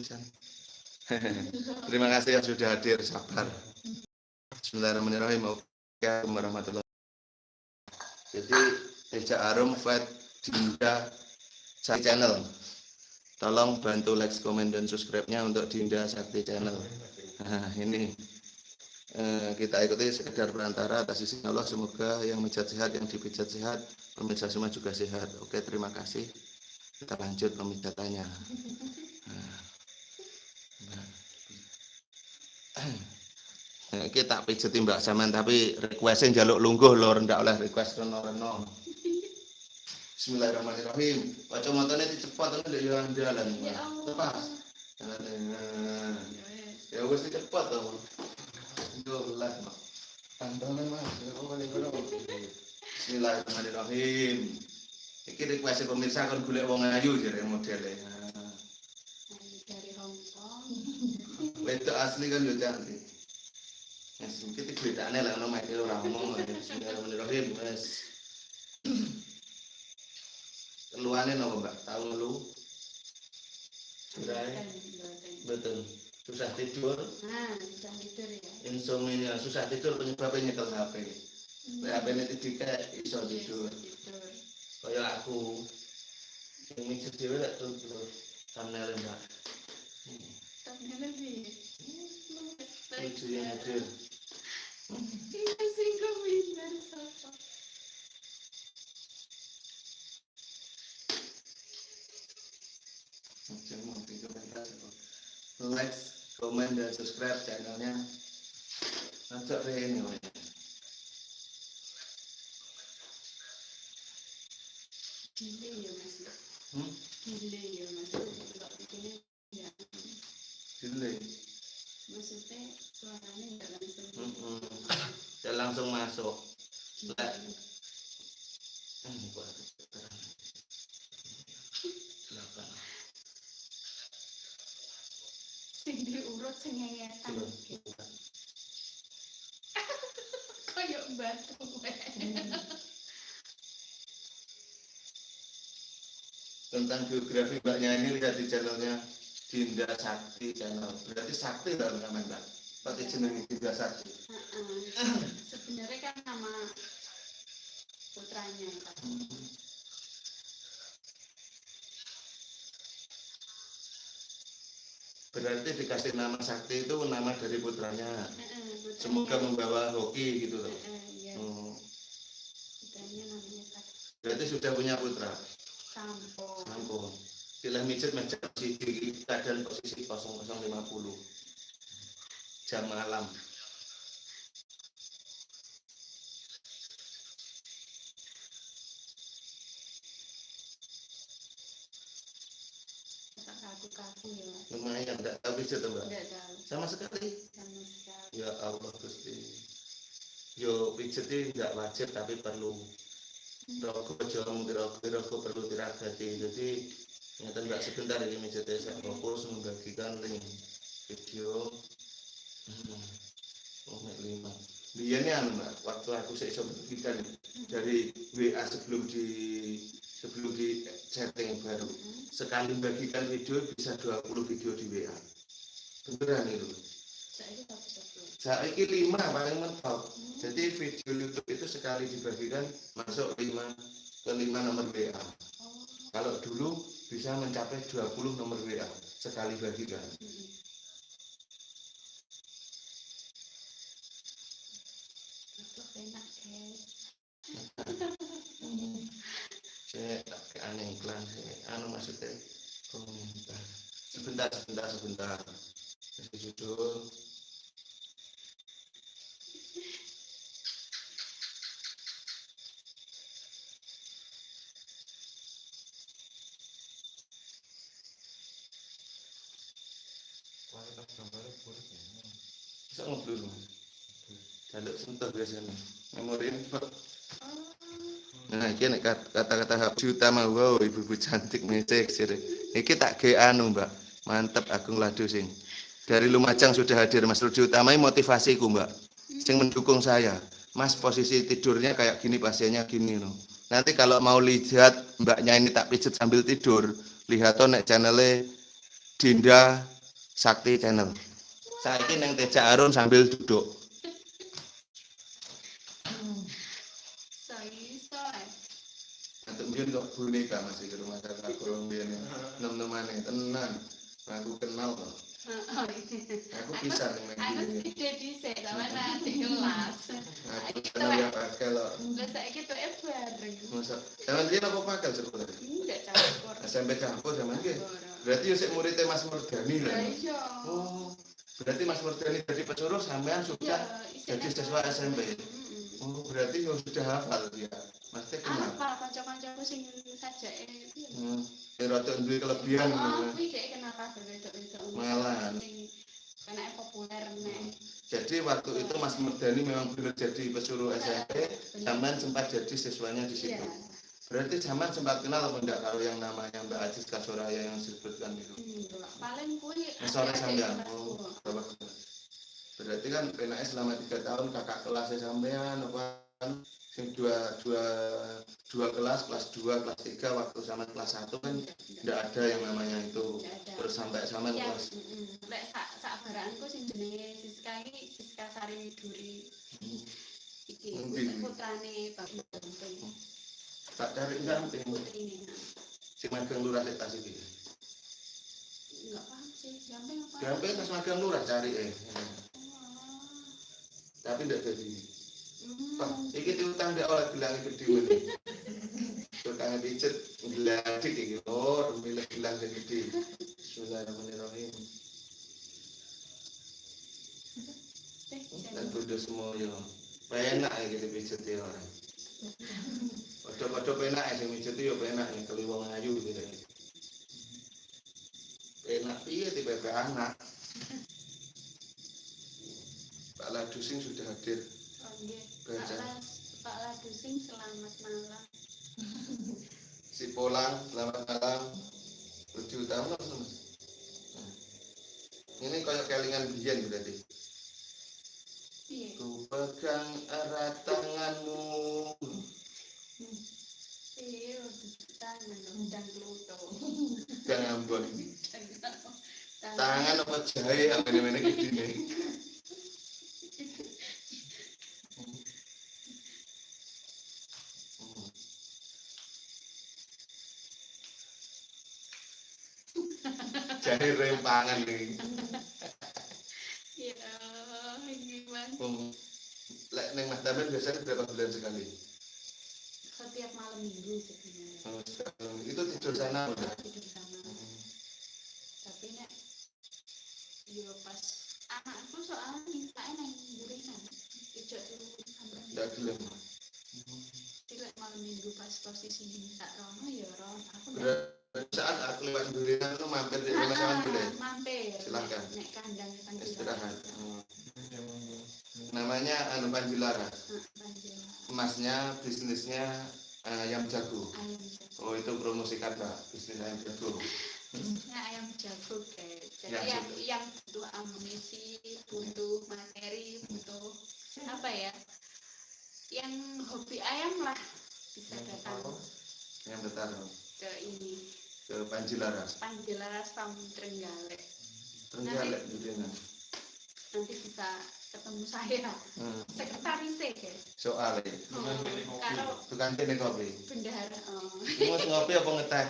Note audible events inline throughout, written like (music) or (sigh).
pisan. (laughs) Terima kasih yang sudah hadir, sabar. Bismillahirrahmanirrahim. Assalamualaikum warahmatullahi Jadi, Eja Arum Fat Dinda Sakti Channel. Tolong bantu like, komen, dan subscribe-nya untuk Dinda Sakti Channel. Nah, ini eh, kita ikuti sekedar perantara atas izin Allah. Semoga yang menjat sehat, yang dipijat sehat, pemirsa semua juga sehat. Oke, terima kasih. Kita lanjut pemijatannya. Nah, kita pijeti Mbak Saman tapi requestnya jaluk lungguh lho rendak oleh request reno-reno. Bismillahirrahmanirrahim. Baca motornya cepat kan dari jalan jalan. Ya. Nah, Ya wis cepat to. Dolas. Tantangan Mas. Ya. Bismillahirrahmanirrahim. Iki request pemirsa kan golek wong ayu jare modele. Dari Hong Kong Wedok asli kan yo cantik. Wes iki bedane lah ono mek ora ngomong. Bismillahirrahmanirrahim. Wes. Keluane napa, Mbak? Tahu ngelu? Sudah. Betul. Susah tidur, nah bisa tidur ya insomnia, susah tidur penyebabnya nyekel HP. Nek HP ini tidak iso tidur. tidur Kaya aku. Mikir dhewe lek tidur. Thumbnail Mbak. tapi lebih Lucu yang hadir. Iya sih komentar siapa Jangan mau di komentar. Like, komen, dan subscribe channelnya. Ajak ini, Mas. gile ya mas Hmm? gile ya mas kalau bikinnya ya Delay. Maksudnya suaranya nggak langsung Mm-mm. Ya langsung masuk. Silakan. sing diurut sing ngengesan Coba. kayak batu Tentang biografi mbaknya ini lihat di channelnya Dinda Sakti channel. Berarti Sakti lah namanya mbak. Pakai jeneng Dinda Sakti. Sebenarnya kan nama putranya kan Berarti dikasih nama Sakti itu nama dari putranya. Semoga membawa hoki gitu loh. Iya Hmm. putranya namanya Sakti Berarti sudah punya putra. Sampo Ampun. Sila mijet meja di keadaan posisi 0050 jam malam. ya Lumayan, enggak tahu mijet mbak. tahu Sama sekali. sama sekali Ya Allah Gusti. Yo pijet ini enggak wajib tapi perlu. Rokok mungkin rokok, rokok perlu diragati. Jadi nyata enggak sebentar ini mijetnya saya fokus membagikan link video. Hmm. Oh, lima. Dia ini anu mbak, waktu aku saya coba bagikan dari WA sebelum di sebelum di setting baru. Sekali bagikan video bisa 20 video di WA beneran itu saya saiki lima paling mentok. Jadi video YouTube itu sekali dibagikan masuk lima ke lima nomor WA kalau dulu bisa mencapai 20 nomor WA sekali bagikan enak saya aneh iklan anu maksudnya sebentar sebentar sebentar. Kasih judul bisa ngobrol mas jaluk sentuh biasanya ini Pak. Nah, kat- kata-kata Habib utama wow ibu-ibu cantik mesek sire. Iki tak ge anu, Mbak. Mantep Agung Ladu sing. Dari Lumajang sudah hadir Mas Rudi Utama ini motivasiku, Mbak. Sing mendukung saya. Mas posisi tidurnya kayak gini pasiennya gini loh. Nanti kalau mau lihat mbaknya ini tak pijet sambil tidur, lihat tuh nek channelnya Dinda Sakti Channel. Saiki neng Teja Arum sambil duduk. Untuk mbiyen kok boneka masih ke rumah kakak kurang mbiyen. Nem-nemane tenan. Aku kenal kok. Aku bisa ning Aku jadi sih, sama nanti kelas. Aku seneng ya pakai lo. Enggak saya gitu eh bareng. Masa zaman dia apa pakai sekolah? Enggak campur. SMP campur zaman dia. Berarti yo sik muridnya Mas Murdani Lah iya. Oh, berarti Mas Murdani jadi pesuruh sampean sudah jadi siswa. SMP. Oh, berarti yo sudah hafal dia. Teh kenal. Apa kanca-kancaku sing saja eh itu. Hmm, rada duwe kelebihan. Oh, kuwi dhek kenal kabeh wedok-wedok. Malahan. Karena populer nek. Jadi waktu itu Mas Murdani memang benar jadi pesuruh SMP, sampean sempat jadi siswanya di situ. Iya. Berarti zaman sempat kenal apa enggak kalau yang namanya Mbak Aziz Kasoraya yang disebutkan itu? Enggak, paling kuwi sore sampean. Oh? Berarti kan PNS selama tiga tahun kakak kelasnya sampean apa sing dua dua dua kelas kelas dua kelas tiga waktu sama kelas satu kan tidak ada yang namanya itu Enggak terus sampai sama Ya, kelas. Lek sak sak baranku sing jenenge Siska iki Siska Sari Widuri. Iki Endi? putrane Bapak Gamping. tak cari gamping Putrine. nah. si magang lurah di tas ini Enggak paham sih, Gamping apa? gamping pas magang lurah cari eh Oh. tapi tidak jadi Hmm. Pak, iki diutang dia oleh gelang gede ini. Utangnya pijet, geladik iki. Oh, milik gelang gede. Bismillahirrahmanirrahim. Dan semua ya. Penak ya gitu pijet ya orang. Padha-padha penak sing pijet ya penak kali wong ayu gitu. Penak piye tipe anak. Pak Ladusing sudah hadir. Pak Pak Ladusing selamat malam. (laughs) Si Polang, selamat malam. Tujuh tahun langsung. Ini kayak kelingan biyen berarti. Piye? Ku pegang erat tanganmu. Piye tangan undang Pluto. Kang Ambon. Tangan. Apa jahe apa ini mana rempangan nih. (laughs) Ya, gimana? Lek neng Mas Tamen biasanya berapa bulan sekali? Setiap malam minggu sebenarnya. Oh, Itu tidur sana udah. Tidur sama. Tapi nek yo pas anakku soalnya minta nang burinan. Ijak turun sampai. Tidak gelem. Jadi lek malam minggu pas posisi minta rono ya rono. Aku Berarti saat aku lewat durian itu mampir di rumah Ah, sama boleh. mampir. Silahkan. Nek kandang. Istirahat. Namanya anu. Ah, panjilaras. Emasnya bisnisnya ayam jago. Oh itu promosi kata bisnis ayam jago. Bisnisnya ayam jago guys. Jadi Ya, yang sudah. yang butuh amunisi, butuh materi, butuh apa ya? Yang hobi ayam lah bisa datang Yang bertaruh ke ini ke Panjilaras. Panjilaras Farm Trenggalek. Terenggalek durian. Nanti bisa ketemu saya Hmm. sekretarisnya guys. Soalnya Oh, kalau tukang kene kopi. bendahara oh, mau ngopi apa ngeteh?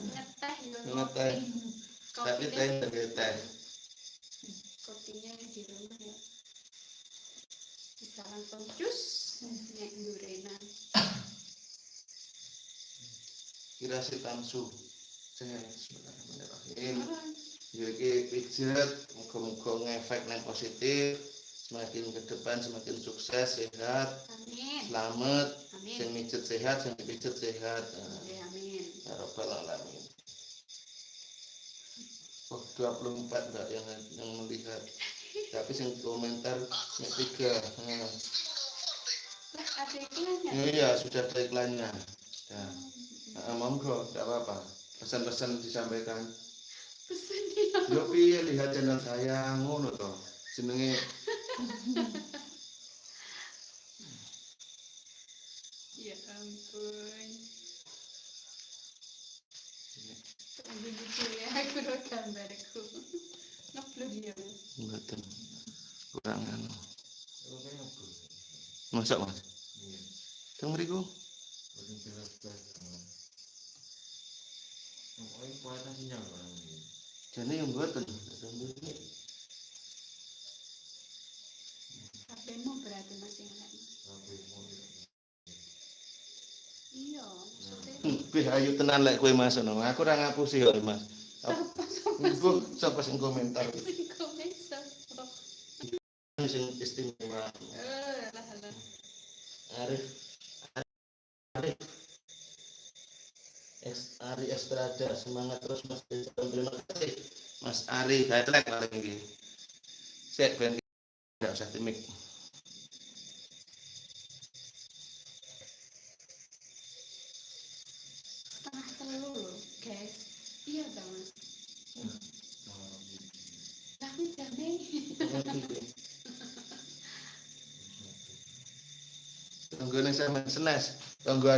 ngeteh Ngeteh. Tapi teh sebagai teh. kopinya di rumah ya bisa langsung jus nek durenan Kira si tamsu. Bismillahirrahmanirrahim. Ya iki pijet, muga-muga ngefek yang positif. Semakin ke depan semakin sukses, sehat, amin selamat. Sing amin mijet sehat, sing dipijet sehat. Amin Ya Rabbal Alamin. Oh, 24 enggak yang yang melihat. Tapi sing komentar yang tiga. Nah, lah ada iklannya Iya, sudah ada iklannya. Ya. Nah, monggo, enggak apa-apa. Pesan-pesan disampaikan. pesen dia Yo piye lihat channel saya ngono to. Jenenge (laughs) ya ampun jujur ya aku udah gambarku (laughs) ngeplug ya mas Mboten. Kurang anu. Masak, Mas? Teng mriku. Jane yang mboten. HP-mu berarti mas yang lain iya maksudnya Wih, ayu tenan lek kowe masuk. Aku ora ngapusi kok, Mas. Sapa sing komentar sing komen siapa sing istimewa. eh lah lah Arif Arif Ari Estrada semangat terus Mas Desa. terima kasih Mas Ari. Headline paling iki sik ben. Enggak usah timik. Setengah telu loh guys. Iya mas tapi tunggu nih sama senes tunggu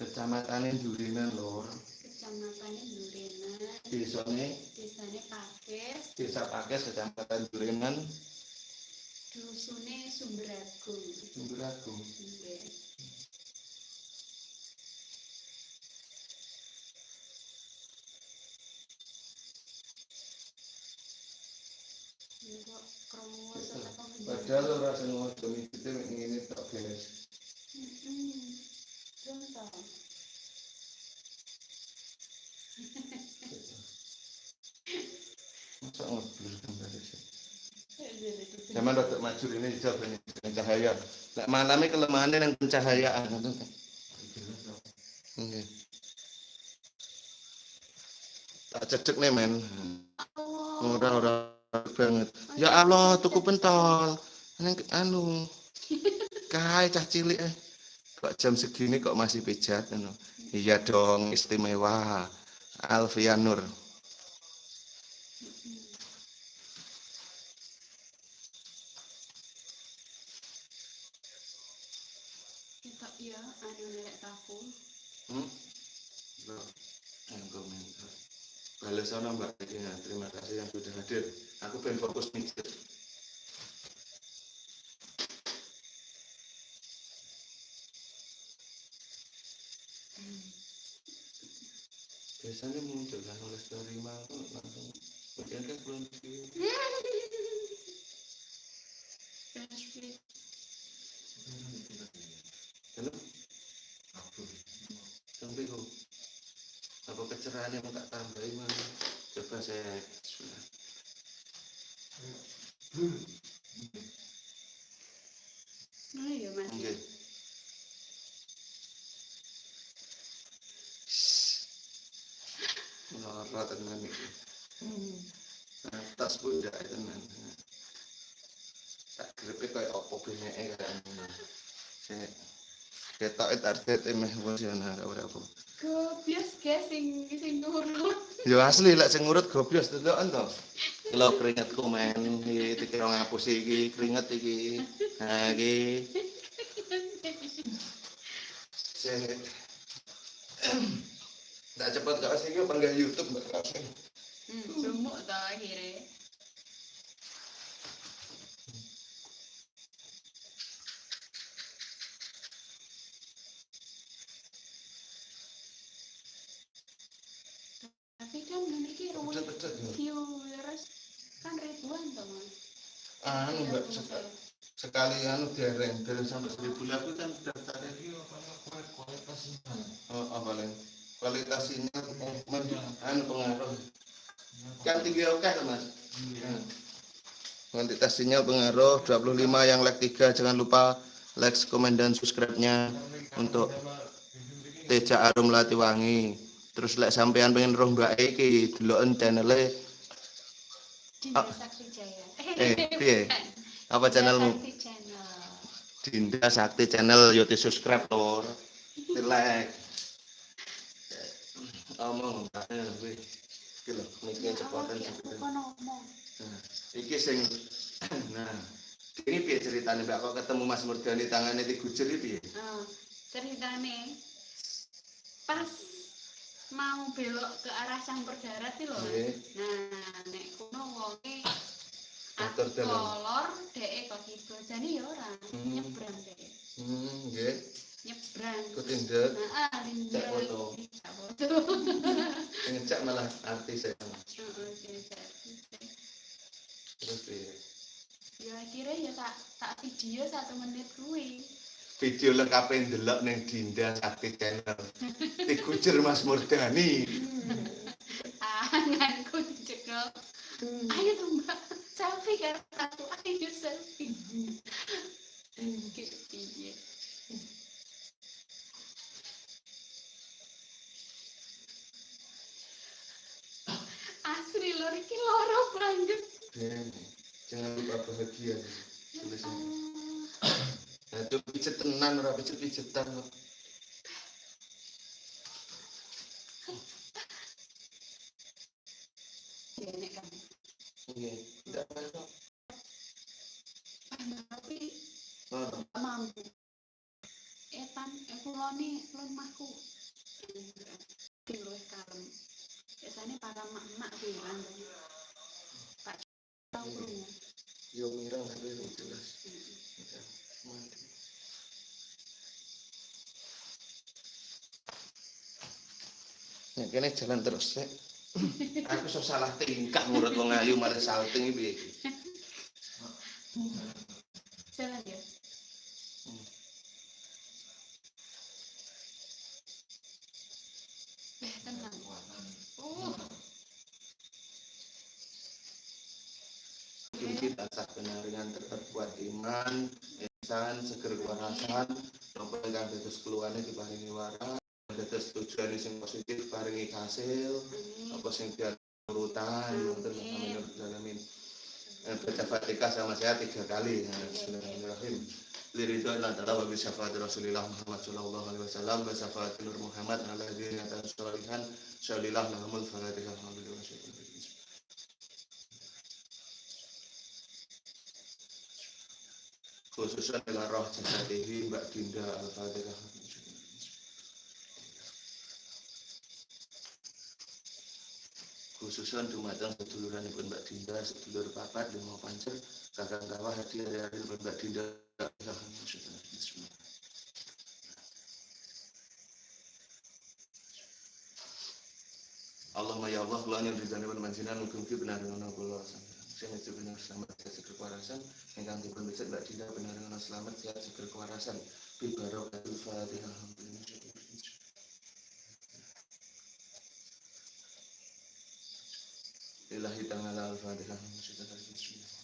Kecamatan Durinan lor, kecamatannya Durenan desane? Desanya Pakis. Desa Pakes, Kecamatan Durinan, dusunnya Sumberagung Sumberagung. Nggih. Ini kok krungu sak apa Padahal ora mek ngene tok, guys. Mm-mm. Contoh. Masa ngeblur gambar sih. Zaman rada maju ini ini cahaya. Malame kelemahannya nang pencahayaan ngoten. Nggih. Tak cedek nih men. Allah. Ora ora banget. Ya Allah, tuku pentol. Neng anu. Kae cah cilik eh. Kok jam segini kok masih pijat anu. Iya dong, istimewa. Alfian Nur. Kita ya anu nelek tahu. Hmm? Mbak, yang komentar. Balas sana Mbak ya, terima kasih yang sudah hadir. Aku pengen fokus mikir. Biasanya muncul kan oleh story mau langsung bagian kan belum di Flashlight. Halo? Sampai kok kecerahan yang tak tambahin mana? Coba saya sudah. Oh iya Mas. Oke. Lara tenan tenan. Tak grepe kaya apa beneke kaya ngono. Sik. Ketok target emeh emosional ora apa. Gobias guys sing sing nurut. Yo asli lek sing ngurut gobios deloken to. Kalau keringetku men iki dikira ngapus iki keringet iki. Nah iki. (clears throat) Tak cepat gak sih iki panggil YouTube mbak. Hmm, sumuk to akhirnya. Tapi kan memiliki rumah Cepet-cepet ya. Viewers kan ribuan toh mas. Anu mbak Iya, sek- sekali anu dereng dereng sampai seribu lagu kan daftar oh, apa lain kualitas sinyal eh, men- anu pengaruh. Kan tinggi oke mas? Kuantitas sinyal pengaruh 25 yang like 3 jangan lupa like komen dan subscribe nya untuk Teja Arum Latiwangi terus like sampean pengen roh mbak iki deloken channelnya Dinda Ah. Sakti Jaya. Eh, piye? apa channelmu Channel. Dinda Sakti channel yo di subscribe lor. Di like. Omong eh, iki lho niki cepotan Awak aku cepotan kan ngomong. nah iki sing (clears throat) nah ini piye ceritanya mbak kok ketemu Mas Murdani tangannya digujur iki piye Nah, ceritane pas mau belok ke arah campur darat iki lho. Nggih. Nah, nek kono wonge Atur dalan. kolor dhek kok kidul jane ya ora Hmm. nyebrang dhek. hmm nggih Nyebrang. ketindak Nah, ah, Cek foto. (laughs) Cek foto. (laughs) ngecek malah artis ya Heeh, sing cek. terus piye Ya akhirnya ya tak tak video satu menit kuwi. Video lengkap yang delok neng Dinda Sakti Channel digujur Mas Murdani Tanganku dicekel. Ayo tuh mbak, selfie kan aku ayo selfie. Gitu. Asli lor iki loro. Dene, jangan lupa bahagia tulisnya Ah, nah itu pijet tenan ora pijet pijetan kok Dene kan. iya tidak apa Tapi oh, mampu. Etan, eh kuloni lemahku. Di luwih kalem. Biasanya para mak-mak bilang Pak tahu krungu. yo mirang tapi belum jelas Ya, mati. Ya, kene jalan terus sih. Aku sok salah tingkah ngurut wong ayu malah salting iki? Jalan ya. Eh, tenang. Uh, Mungkin tansah penaringan terbuat iman, ihsan, seger kewarasan, nopo ingkang dados keluarnya diparingi waras, dados tujuan sing positif paringi hasil, amin. apa sing dia urutan, wonten amin ya alamin. Eh, Baca Fatihah sama saya tiga kali. Ya, Bismillahirrahmanirrahim. Liridho Allah Ta'ala wa bisyafaat Rasulillah Muhammad Sallallahu Alaihi Wasallam wa syafaat Nur Muhammad ala dini atas sholihan Syalillah lahumul fatihah Alhamdulillah khususnya ila roh jasadihi Mbak Dinda Al-Fatihah khususnya dumateng seduluranipun Mbak Dinda sedulur papat lima pancer kakang kawah hadiah dari Mbak Dinda. Allahumma ya Allah kula yang ridhani pun manjinan mugi-mugi benar ngono kula. Sing itu benar selamat sehat seger kewarasan. Ingkang dipun becik Mbak Dinda benar ngono selamat sehat seger kewarasan. Bi barakatul Fatihah Ilahi ta'ala al-Fatihah Bismillah.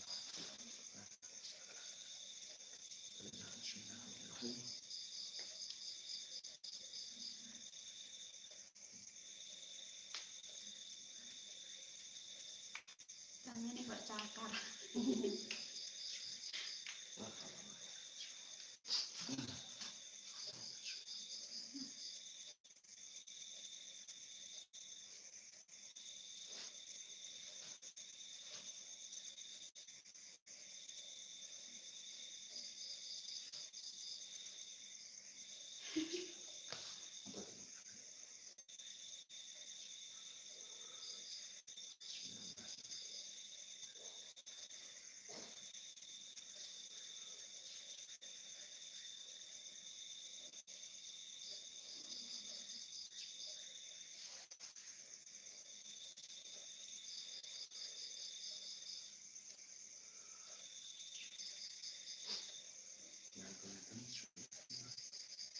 Tangannya kok cakar.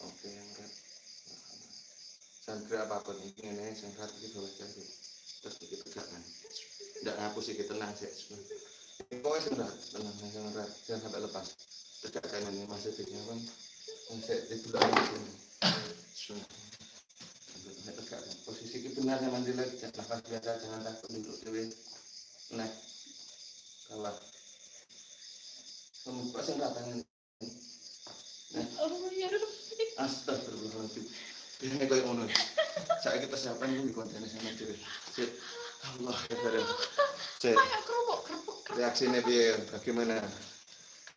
Oke, yang red. Sandra apa pun ini ini red iki bawa jadi terus iki pegangan. Ndak ngapus iki tenang sih. Pokoknya red, tenang red, jangan sampai lepas. Tegakkan ini masih tiga kan. Masih itu lagi sini. Sampai tegakkan. Posisi ini benar yang mandi lagi. Nafas biasa, jangan takut duduk dewe. Naik. Kawat. Membuka red tangan. Oh ya Rabbi. Astagfirullahaladzim. Biasanya kayak ngono. Saya kita siapkan di konten sama. Allah Akbar. Cek, kayak kerupuk kerupuk kerupuk reaksinya piye? Bagaimana?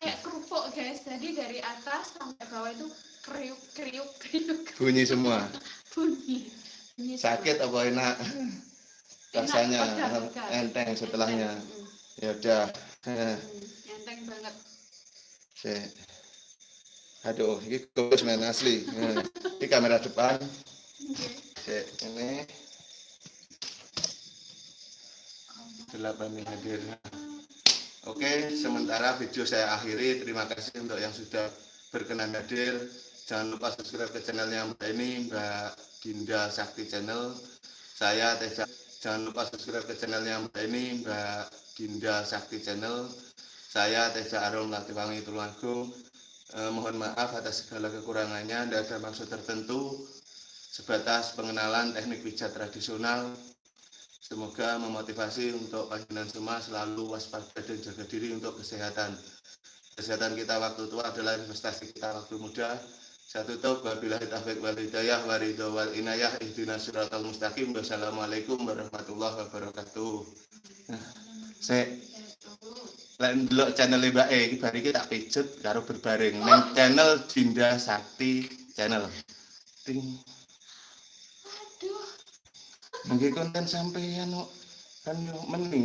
kayak kerupuk guys jadi dari atas sampai bawah itu kriuk kriuk kriuk Bunyi semua. bunyi. Sakit apa enak? Rasanya enteng setelahnya. Ya udah. Eh, mm, enteng banget Cek. Aduh, ini goes men asli. Eh, Ini kamera depan. Oke. Cek, ini delapan hadir. Oke, sementara video saya akhiri. Terima kasih untuk yang sudah berkenan hadir. Jangan lupa subscribe ke channelnya Mbak ini, Mbak Dinda Sakti Channel. Saya Teja. Jangan lupa subscribe ke channelnya Mbak ini, Mbak Dinda Sakti Channel. Saya Teja Arum Latiwangi Tulungagung. Eh, mohon maaf atas segala kekurangannya. Tidak ada maksud tertentu. Sebatas pengenalan teknik pijat tradisional Semoga memotivasi untuk panjenengan semua selalu waspada dan jaga diri untuk kesehatan. Kesehatan kita waktu tua adalah investasi kita waktu muda. Saya tutup wabillahi taufiq wal hidayah wa ridha wal inayah ihdinas siratal mustaqim. Wassalamualaikum warahmatullahi wabarakatuh. Saya lan delok channel Mbak E iki tak pijet karo berbaring. Ning channel Dinda Sakti channel. Ting. Aduh. Mungkin konten sampeyan kok. Kan yo mending